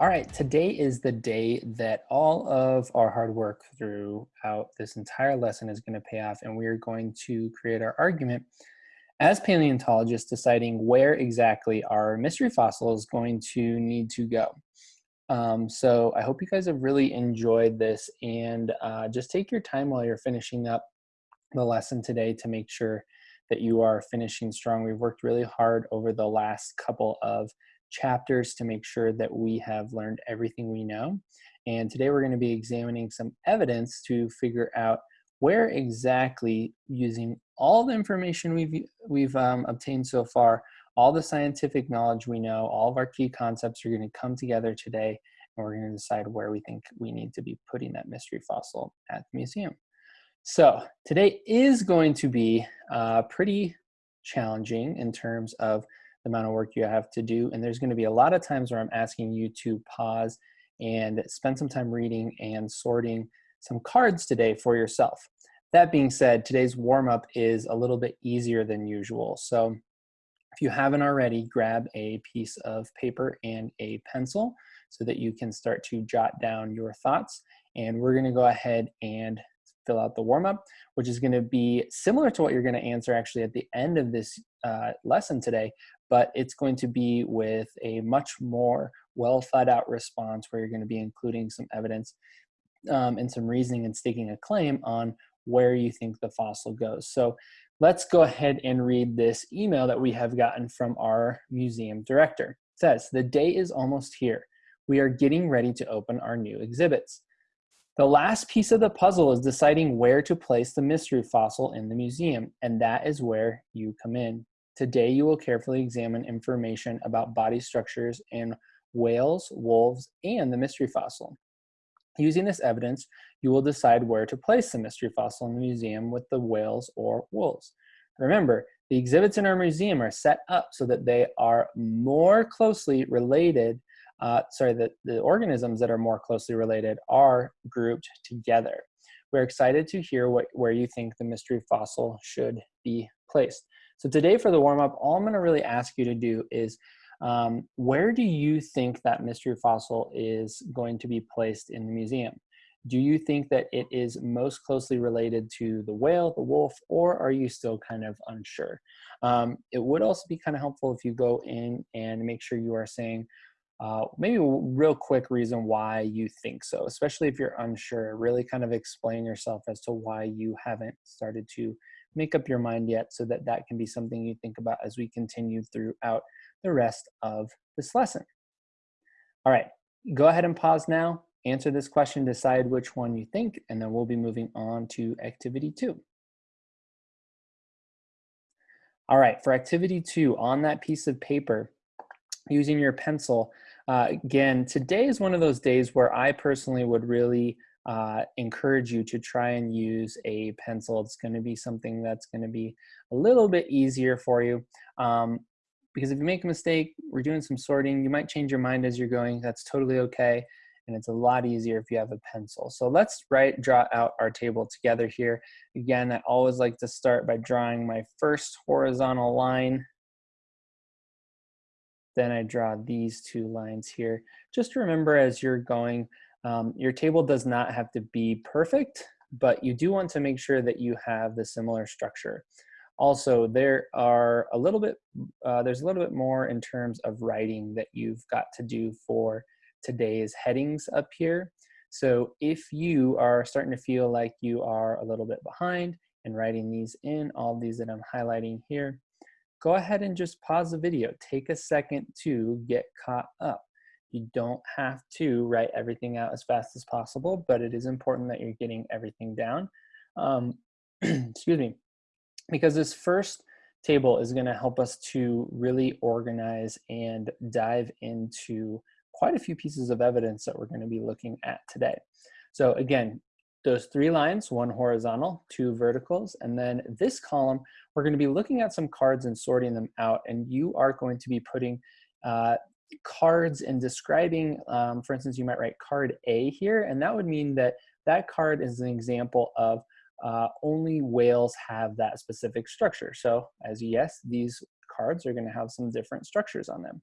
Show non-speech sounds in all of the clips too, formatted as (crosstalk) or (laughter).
All right, today is the day that all of our hard work throughout this entire lesson is going to pay off, and we are going to create our argument as paleontologists deciding where exactly our mystery fossil is going to need to go. Um, so I hope you guys have really enjoyed this, and uh, just take your time while you're finishing up the lesson today to make sure that you are finishing strong. We've worked really hard over the last couple of chapters to make sure that we have learned everything we know. And today we're going to be examining some evidence to figure out where exactly using all the information we've, we've um, obtained so far, all the scientific knowledge we know, all of our key concepts are going to come together today and we're going to decide where we think we need to be putting that mystery fossil at the museum. So today is going to be uh, pretty challenging in terms of the amount of work you have to do. And there's going to be a lot of times where I'm asking you to pause and spend some time reading and sorting some cards today for yourself. That being said, today's warm up is a little bit easier than usual. So if you haven't already, grab a piece of paper and a pencil so that you can start to jot down your thoughts. And we're gonna go ahead and fill out the warm up, which is gonna be similar to what you're gonna answer actually at the end of this uh, lesson today, but it's going to be with a much more well thought out response where you're going to be including some evidence um, and some reasoning and staking a claim on where you think the fossil goes. So let's go ahead and read this email that we have gotten from our museum director. It says, the day is almost here. We are getting ready to open our new exhibits. The last piece of the puzzle is deciding where to place the mystery fossil in the museum, and that is where you come in. Today, you will carefully examine information about body structures in whales, wolves, and the mystery fossil. Using this evidence, you will decide where to place the mystery fossil in the museum with the whales or wolves. Remember, the exhibits in our museum are set up so that they are more closely related, uh, sorry, that the organisms that are more closely related are grouped together. We're excited to hear what, where you think the mystery fossil should be placed. So today for the warm up, all I'm gonna really ask you to do is um, where do you think that mystery fossil is going to be placed in the museum? Do you think that it is most closely related to the whale, the wolf, or are you still kind of unsure? Um, it would also be kind of helpful if you go in and make sure you are saying uh, maybe a real quick reason why you think so, especially if you're unsure. Really kind of explain yourself as to why you haven't started to make up your mind yet so that that can be something you think about as we continue throughout the rest of this lesson. All right, go ahead and pause now, answer this question, decide which one you think, and then we'll be moving on to activity two. All right, for activity two, on that piece of paper, using your pencil, uh, again, today is one of those days where I personally would really uh, encourage you to try and use a pencil. It's going to be something that's going to be a little bit easier for you. Um, because if you make a mistake, we're doing some sorting, you might change your mind as you're going. That's totally okay. And it's a lot easier if you have a pencil. So let's write, draw out our table together here. Again, I always like to start by drawing my first horizontal line. Then I draw these two lines here. Just remember as you're going, um, your table does not have to be perfect, but you do want to make sure that you have the similar structure. Also, there are a little bit, uh, there's a little bit more in terms of writing that you've got to do for today's headings up here. So if you are starting to feel like you are a little bit behind and writing these in, all these that I'm highlighting here, go ahead and just pause the video. Take a second to get caught up. You don't have to write everything out as fast as possible, but it is important that you're getting everything down. Um, (clears throat) excuse me. Because this first table is going to help us to really organize and dive into quite a few pieces of evidence that we're going to be looking at today. So again, those three lines, one horizontal, two verticals, and then this column, we're going to be looking at some cards and sorting them out, and you are going to be putting uh, cards and describing, um, for instance, you might write card A here, and that would mean that that card is an example of uh, only whales have that specific structure. So as yes, these cards are gonna have some different structures on them.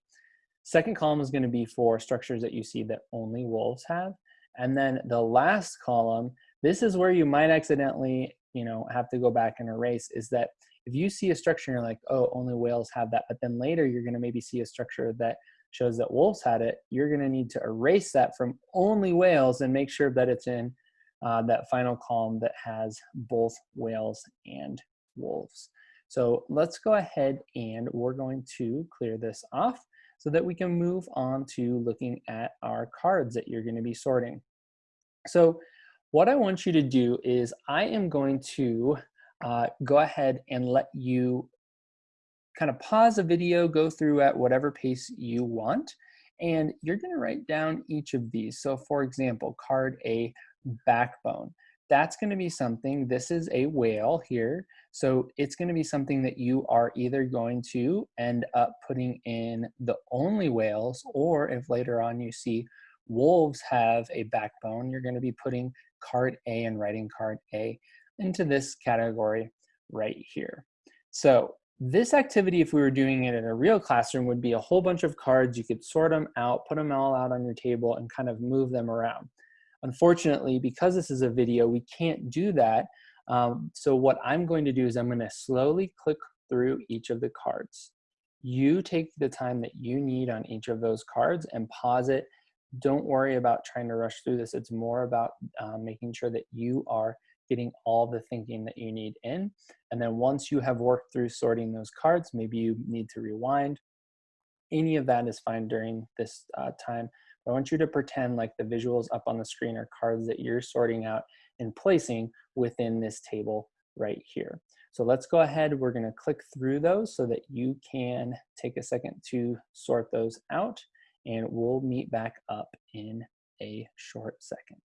Second column is gonna be for structures that you see that only wolves have. And then the last column, this is where you might accidentally, you know, have to go back and erase is that if you see a structure and you're like, oh, only whales have that, but then later you're gonna maybe see a structure that shows that wolves had it, you're gonna need to erase that from only whales and make sure that it's in uh, that final column that has both whales and wolves. So let's go ahead and we're going to clear this off so that we can move on to looking at our cards that you're gonna be sorting. So what I want you to do is I am going to uh, go ahead and let you kind of pause the video, go through at whatever pace you want, and you're gonna write down each of these. So for example, card A, backbone. That's gonna be something, this is a whale here, so it's gonna be something that you are either going to end up putting in the only whales, or if later on you see wolves have a backbone, you're gonna be putting card A and writing card A into this category right here. So this activity, if we were doing it in a real classroom, would be a whole bunch of cards. You could sort them out, put them all out on your table, and kind of move them around. Unfortunately, because this is a video, we can't do that. Um, so what I'm going to do is I'm going to slowly click through each of the cards. You take the time that you need on each of those cards and pause it. Don't worry about trying to rush through this. It's more about um, making sure that you are getting all the thinking that you need in. And then once you have worked through sorting those cards, maybe you need to rewind. Any of that is fine during this uh, time. But I want you to pretend like the visuals up on the screen are cards that you're sorting out and placing within this table right here. So let's go ahead, we're gonna click through those so that you can take a second to sort those out and we'll meet back up in a short second.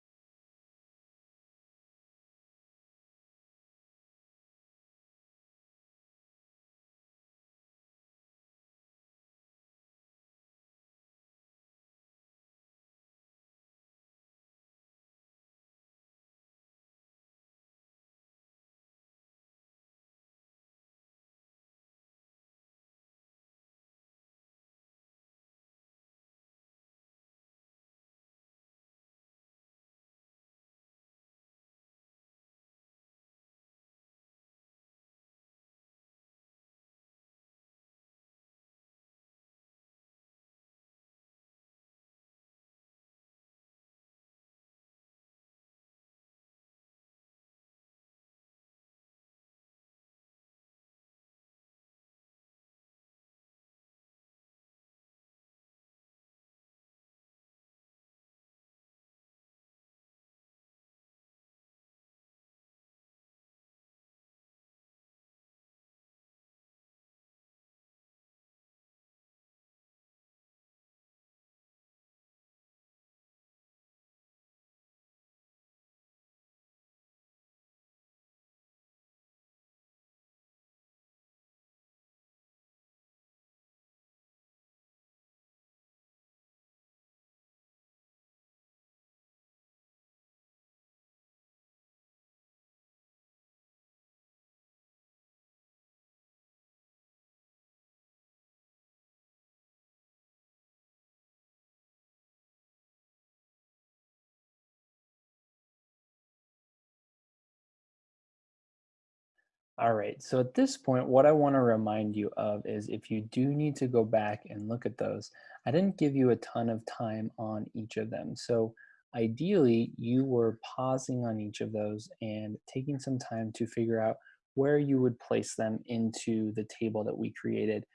All right, so at this point, what I wanna remind you of is if you do need to go back and look at those, I didn't give you a ton of time on each of them. So ideally, you were pausing on each of those and taking some time to figure out where you would place them into the table that we created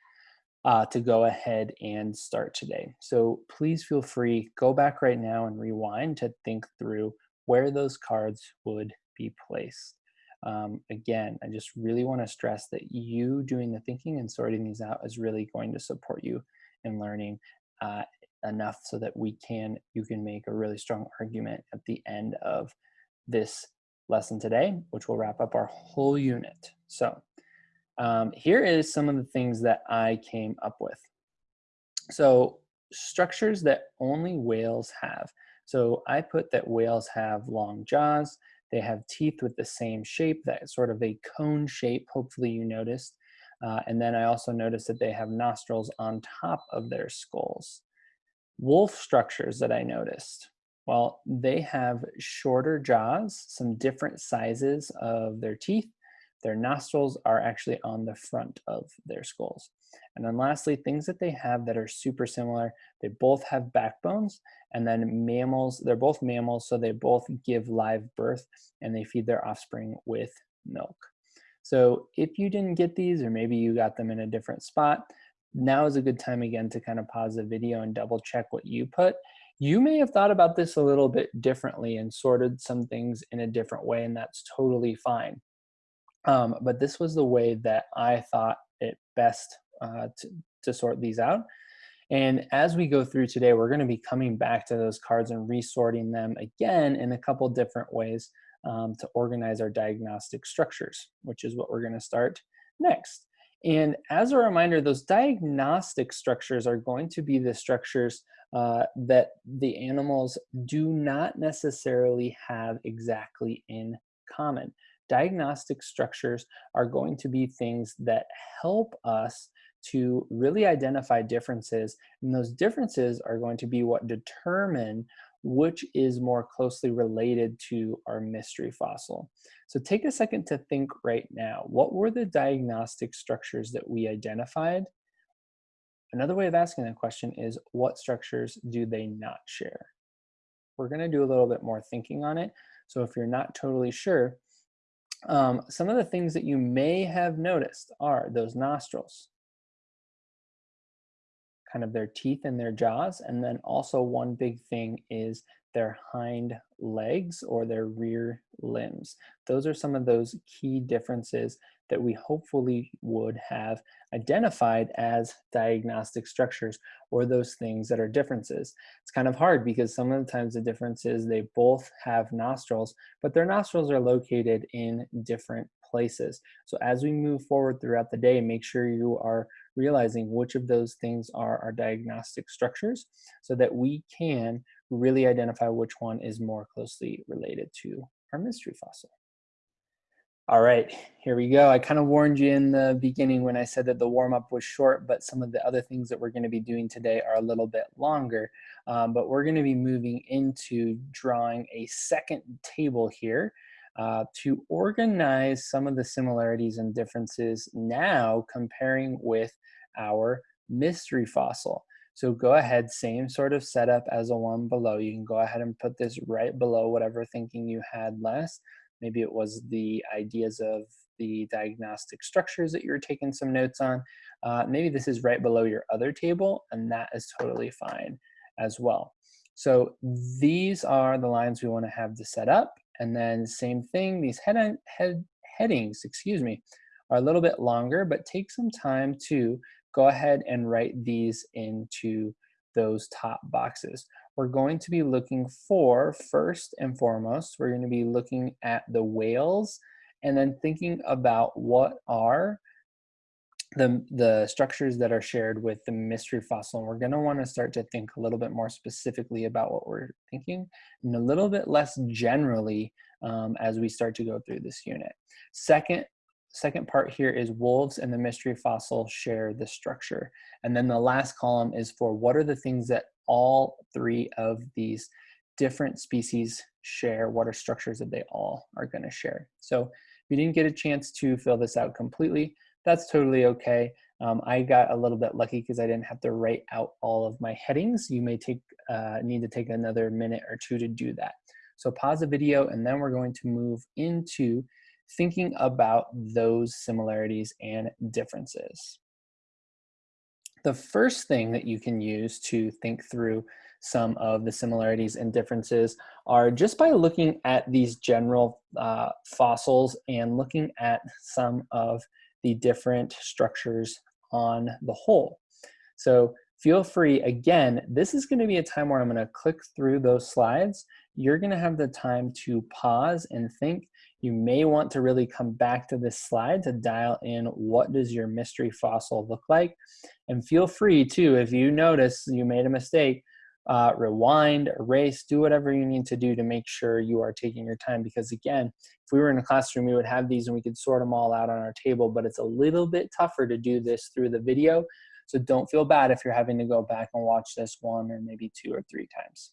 uh, to go ahead and start today. So please feel free, go back right now and rewind to think through where those cards would be placed. Um, again, I just really want to stress that you doing the thinking and sorting these out is really going to support you in learning uh, enough so that we can, you can make a really strong argument at the end of this lesson today, which will wrap up our whole unit. So um, here is some of the things that I came up with. So structures that only whales have. So I put that whales have long jaws, they have teeth with the same shape, that sort of a cone shape, hopefully you noticed. Uh, and then I also noticed that they have nostrils on top of their skulls. Wolf structures that I noticed. Well, they have shorter jaws, some different sizes of their teeth. Their nostrils are actually on the front of their skulls. And then lastly, things that they have that are super similar, they both have backbones and then mammals, they're both mammals, so they both give live birth and they feed their offspring with milk. So if you didn't get these, or maybe you got them in a different spot, now is a good time again to kind of pause the video and double check what you put. You may have thought about this a little bit differently and sorted some things in a different way, and that's totally fine. Um, but this was the way that I thought it best uh, to, to sort these out. And as we go through today, we're going to be coming back to those cards and resorting them again in a couple different ways um, to organize our diagnostic structures, which is what we're going to start next. And as a reminder, those diagnostic structures are going to be the structures uh, that the animals do not necessarily have exactly in common. Diagnostic structures are going to be things that help us to really identify differences. And those differences are going to be what determine which is more closely related to our mystery fossil. So take a second to think right now, what were the diagnostic structures that we identified? Another way of asking that question is what structures do they not share? We're gonna do a little bit more thinking on it. So if you're not totally sure, um, some of the things that you may have noticed are those nostrils, kind of their teeth and their jaws. And then also one big thing is their hind legs or their rear limbs. Those are some of those key differences that we hopefully would have identified as diagnostic structures or those things that are differences. It's kind of hard because some of the times the difference is they both have nostrils, but their nostrils are located in different places. So as we move forward throughout the day, make sure you are realizing which of those things are our diagnostic structures so that we can really identify which one is more closely related to our mystery fossil. All right, here we go. I kind of warned you in the beginning when I said that the warm-up was short, but some of the other things that we're going to be doing today are a little bit longer. Um, but we're going to be moving into drawing a second table here uh, to organize some of the similarities and differences now comparing with our mystery fossil. So go ahead, same sort of setup as the one below. You can go ahead and put this right below whatever thinking you had last. Maybe it was the ideas of the diagnostic structures that you were taking some notes on. Uh, maybe this is right below your other table, and that is totally fine as well. So these are the lines we want to have to set up. And then same thing, these head, head headings, excuse me, are a little bit longer, but take some time to go ahead and write these into those top boxes. We're going to be looking for, first and foremost, we're going to be looking at the whales and then thinking about what are the, the structures that are shared with the mystery fossil. And we're going to want to start to think a little bit more specifically about what we're thinking and a little bit less generally um, as we start to go through this unit. Second, second part here is wolves and the mystery fossil share the structure. And then the last column is for what are the things that all three of these different species share, what are structures that they all are gonna share. So if you didn't get a chance to fill this out completely, that's totally okay. Um, I got a little bit lucky because I didn't have to write out all of my headings. You may take uh, need to take another minute or two to do that. So pause the video and then we're going to move into thinking about those similarities and differences. The first thing that you can use to think through some of the similarities and differences are just by looking at these general uh, fossils and looking at some of the different structures on the whole. So feel free, again, this is gonna be a time where I'm gonna click through those slides. You're gonna have the time to pause and think. You may want to really come back to this slide to dial in what does your mystery fossil look like. And feel free too, if you notice you made a mistake, uh, rewind, erase, do whatever you need to do to make sure you are taking your time. Because again, if we were in a classroom, we would have these and we could sort them all out on our table, but it's a little bit tougher to do this through the video. So don't feel bad if you're having to go back and watch this one or maybe two or three times.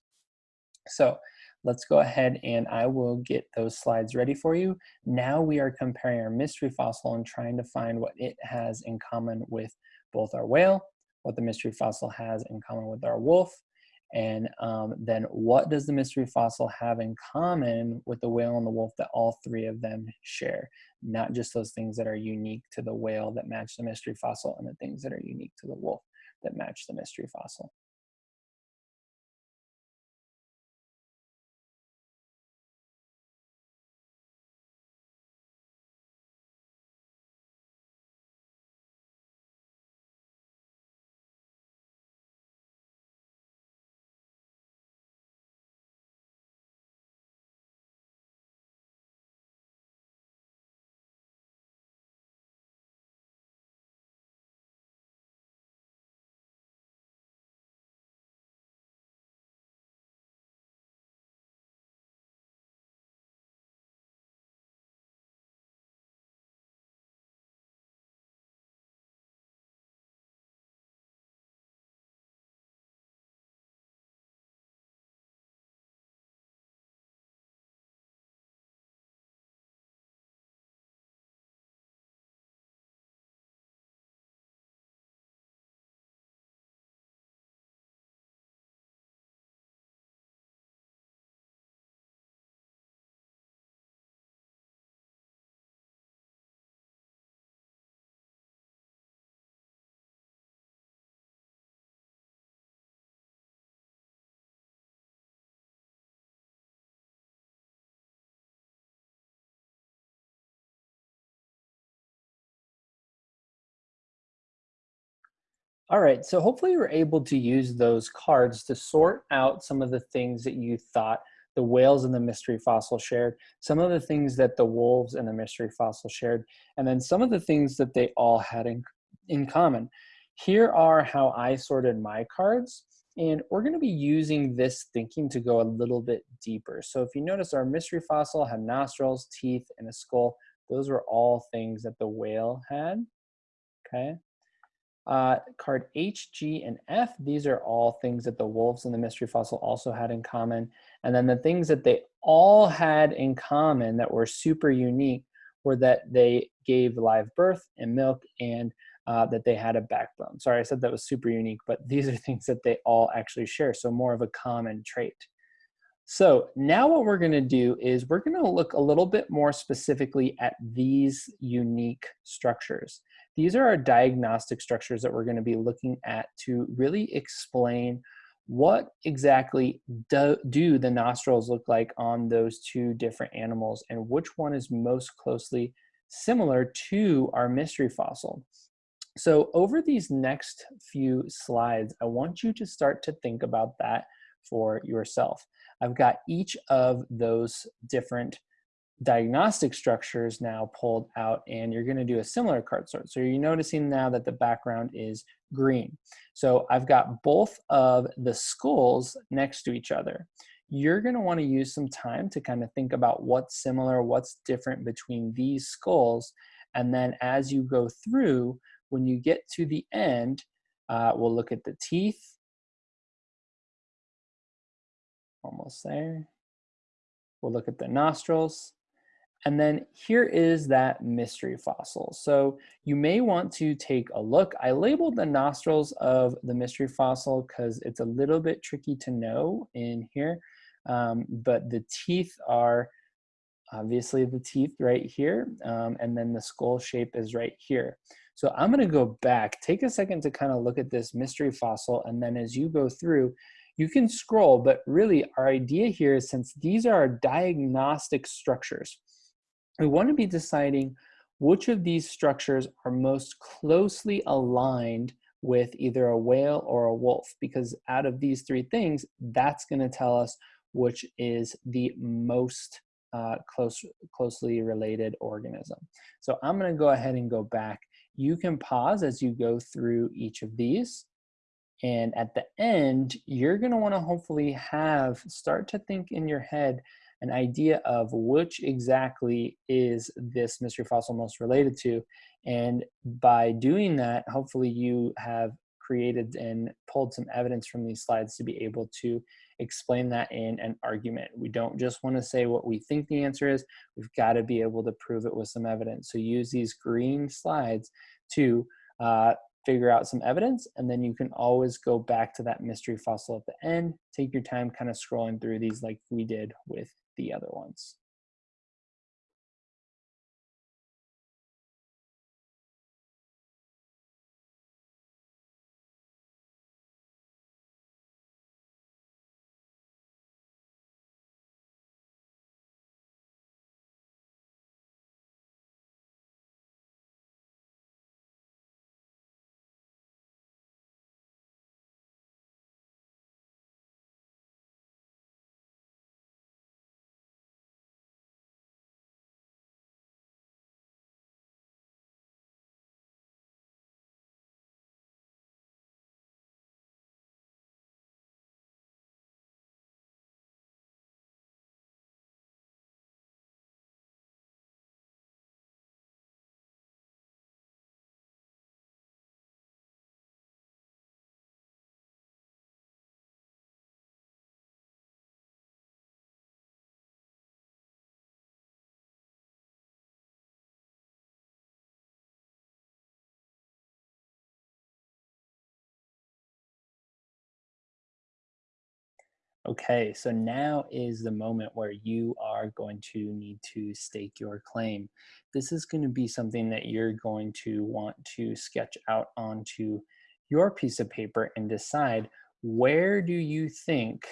So let's go ahead and I will get those slides ready for you. Now we are comparing our mystery fossil and trying to find what it has in common with both our whale, what the mystery fossil has in common with our wolf, and um, then what does the mystery fossil have in common with the whale and the wolf that all three of them share? Not just those things that are unique to the whale that match the mystery fossil and the things that are unique to the wolf that match the mystery fossil. All right, so hopefully you were able to use those cards to sort out some of the things that you thought the whales and the mystery fossil shared, some of the things that the wolves and the mystery fossil shared, and then some of the things that they all had in, in common. Here are how I sorted my cards, and we're gonna be using this thinking to go a little bit deeper. So if you notice our mystery fossil had nostrils, teeth, and a skull. Those were all things that the whale had, okay? Uh, card H, G, and F, these are all things that the wolves and the mystery fossil also had in common. And then the things that they all had in common that were super unique were that they gave live birth and milk and uh, that they had a backbone. Sorry, I said that was super unique, but (laughs) these are things that they all actually share, so more of a common trait. So now what we're gonna do is we're gonna look a little bit more specifically at these unique structures. These are our diagnostic structures that we're going to be looking at to really explain what exactly do, do the nostrils look like on those two different animals and which one is most closely similar to our mystery fossil. So over these next few slides, I want you to start to think about that for yourself. I've got each of those different diagnostic structures now pulled out and you're going to do a similar card sort. So you're noticing now that the background is green. So I've got both of the skulls next to each other. You're going to want to use some time to kind of think about what's similar, what's different between these skulls. And then as you go through, when you get to the end, uh, we'll look at the teeth. Almost there. We'll look at the nostrils and then here is that mystery fossil. So you may want to take a look. I labeled the nostrils of the mystery fossil because it's a little bit tricky to know in here. Um, but the teeth are obviously the teeth right here. Um, and then the skull shape is right here. So I'm gonna go back, take a second to kind of look at this mystery fossil. And then as you go through, you can scroll, but really our idea here is since these are our diagnostic structures, we want to be deciding which of these structures are most closely aligned with either a whale or a wolf because out of these three things that's going to tell us which is the most uh, close closely related organism. So I'm going to go ahead and go back. You can pause as you go through each of these And at the end, you're gonna wanna hopefully have, start to think in your head an idea of which exactly is this mystery fossil most related to. And by doing that, hopefully you have created and pulled some evidence from these slides to be able to explain that in an argument. We don't just want to say what we think the answer is, we've got to be able to prove it with some evidence. So use these green slides to uh, figure out some evidence, and then you can always go back to that mystery fossil at the end, take your time kind of scrolling through these like we did with the other ones. Okay, so now is the moment where you are going to need to stake your claim. This is going to be something that you're going to want to sketch out onto your piece of paper and decide where do you think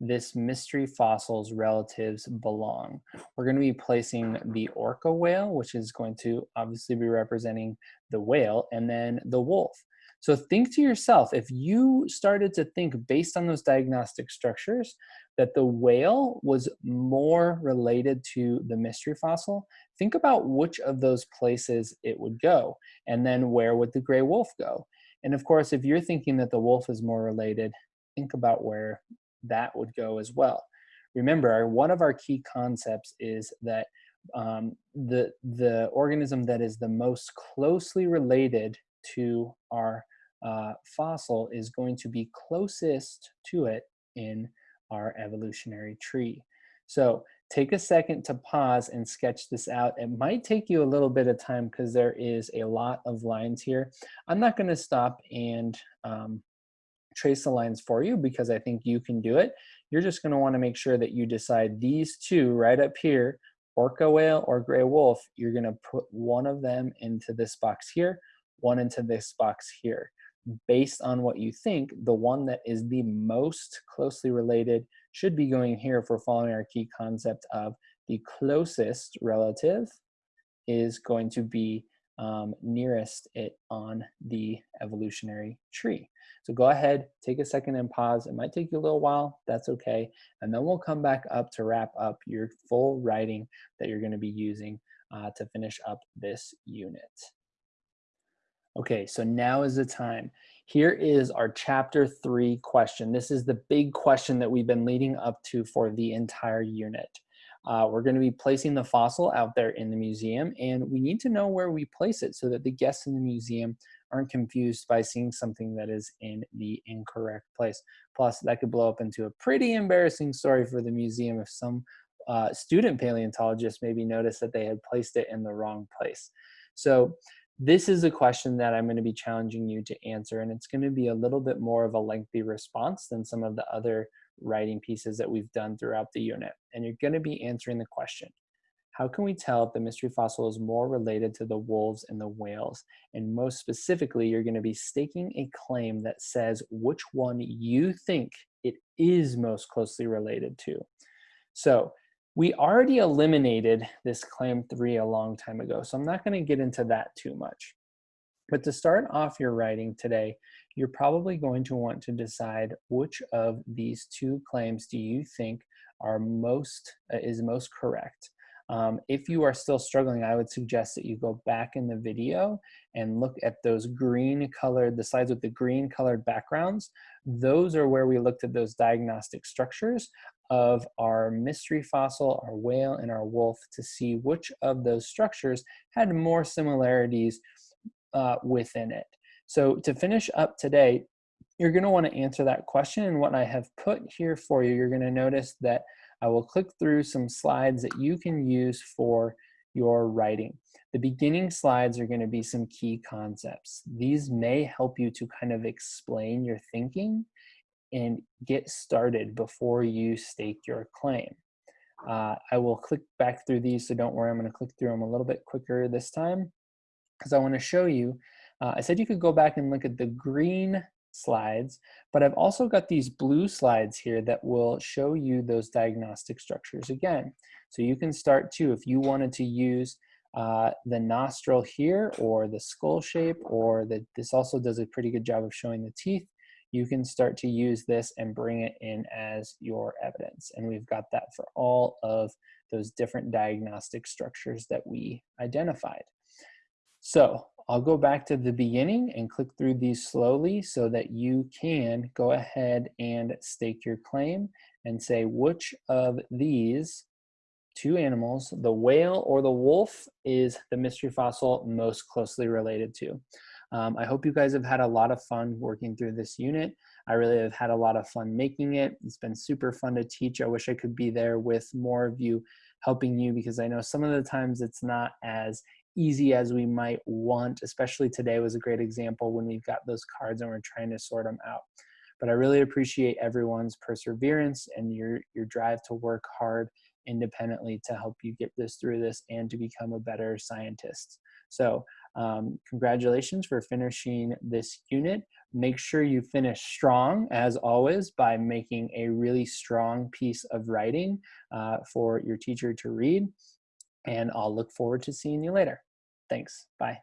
this mystery fossil's relatives belong. We're going to be placing the orca whale, which is going to obviously be representing the whale, and then the wolf. So think to yourself, if you started to think based on those diagnostic structures that the whale was more related to the mystery fossil, think about which of those places it would go, and then where would the gray wolf go? And of course, if you're thinking that the wolf is more related, think about where that would go as well. Remember, one of our key concepts is that um, the, the organism that is the most closely related to our uh, fossil is going to be closest to it in our evolutionary tree. So take a second to pause and sketch this out. It might take you a little bit of time because there is a lot of lines here. I'm not gonna stop and um, trace the lines for you because I think you can do it. You're just gonna wanna make sure that you decide these two right up here, orca whale or gray wolf, you're gonna put one of them into this box here, one into this box here based on what you think, the one that is the most closely related should be going here we're following our key concept of the closest relative is going to be um, nearest it on the evolutionary tree. So go ahead, take a second and pause. It might take you a little while, that's okay. And then we'll come back up to wrap up your full writing that you're gonna be using uh, to finish up this unit. Okay, so now is the time. Here is our chapter three question. This is the big question that we've been leading up to for the entire unit. Uh, we're gonna be placing the fossil out there in the museum and we need to know where we place it so that the guests in the museum aren't confused by seeing something that is in the incorrect place. Plus that could blow up into a pretty embarrassing story for the museum if some uh, student paleontologist maybe noticed that they had placed it in the wrong place. So this is a question that I'm going to be challenging you to answer, and it's going to be a little bit more of a lengthy response than some of the other writing pieces that we've done throughout the unit. And you're going to be answering the question, how can we tell if the mystery fossil is more related to the wolves and the whales? And most specifically, you're going to be staking a claim that says which one you think it is most closely related to. So we already eliminated this claim three a long time ago, so I'm not gonna get into that too much. But to start off your writing today, you're probably going to want to decide which of these two claims do you think are most, uh, is most correct. Um, if you are still struggling, I would suggest that you go back in the video and look at those green colored, the slides with the green colored backgrounds. Those are where we looked at those diagnostic structures of our mystery fossil, our whale, and our wolf to see which of those structures had more similarities uh, within it. So to finish up today, you're gonna wanna answer that question and what I have put here for you, you're gonna notice that I will click through some slides that you can use for your writing. The beginning slides are going to be some key concepts. These may help you to kind of explain your thinking and get started before you stake your claim. Uh, I will click back through these, so don't worry, I'm going to click through them a little bit quicker this time because I want to show you. Uh, I said you could go back and look at the green slides, but I've also got these blue slides here that will show you those diagnostic structures again. So you can start too, if you wanted to use uh, the nostril here or the skull shape or that this also does a pretty good job of showing the teeth, you can start to use this and bring it in as your evidence. And we've got that for all of those different diagnostic structures that we identified. So I'll go back to the beginning and click through these slowly so that you can go ahead and stake your claim and say which of these two animals, the whale or the wolf, is the mystery fossil most closely related to. Um, I hope you guys have had a lot of fun working through this unit. I really have had a lot of fun making it. It's been super fun to teach. I wish I could be there with more of you helping you because I know some of the times it's not as easy as we might want, especially today was a great example when we've got those cards and we're trying to sort them out. But I really appreciate everyone's perseverance and your, your drive to work hard independently to help you get this through this and to become a better scientist. So um, congratulations for finishing this unit. Make sure you finish strong, as always, by making a really strong piece of writing uh, for your teacher to read and I'll look forward to seeing you later. Thanks. Bye.